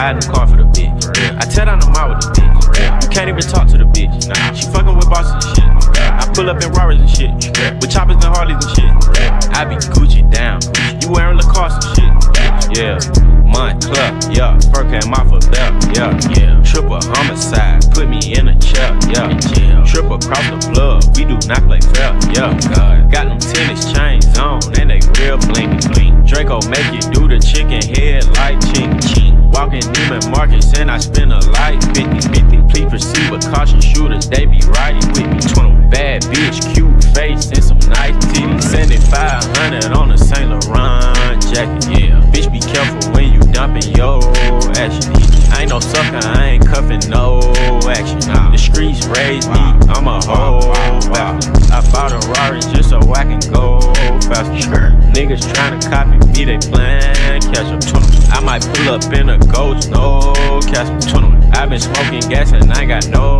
You can't even talk to the bitch. Nah, she fucking with bosses and shit. I pull up in Raris and shit. With choppers and Harleys and shit. I be Gucci down. You wearing Lacoste and shit. Yeah. Moncler, yeah. Fur came off a belt, yeah. Yeah. Triple homicide, put me in a chair, yeah. Triple across the plug, we do not play fair, yeah. Oh, God. Got them tennis chains on, and they real blinky blink. Draco make you do the chicken head like. Walking And I spend a light 50 50. Please proceed with caution shooters, they be riding with me. 20 bad bitch, cute face, and some nice titties. 7500 on a Saint Laurent jacket, yeah. Bitch, be careful when you dumping your action. I ain't no sucker, I ain't cuffing no action. The streets raised me, I'm a bastard. I bought a Rari just so I can go faster. Niggas tryna copy me, they plan catch up. I might pull up in a ghost, no catch up. i been smoking gas and I got no.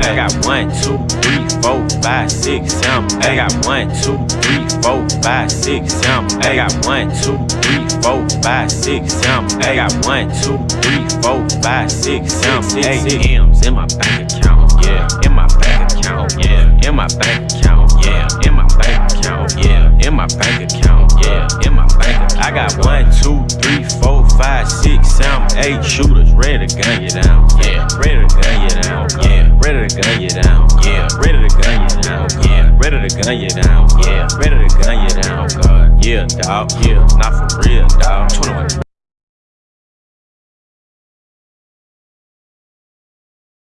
I got one, two, three, four, five, six, seven. I got one, two, three, four, five, six, seven. I got one, two, three, four, five, six, seven. I got one, two, three, four, five, six, seven, eight M's in my bank account. Yeah, in my bank account. Yeah, in my bank account. Yeah, in my bank account. Yeah, in my bank account. Yeah, in my bank. I got one, two, three, four, five, six, seven, eight shooters ready to gun you down. Yeah, ready to gun you down. Yeah, ready to gun you down. Yeah, ready to gun you down. Yeah, ready to gun you down. Yeah, ready to gun you down. God, yeah, dog. Yeah, not for real, dog. 21.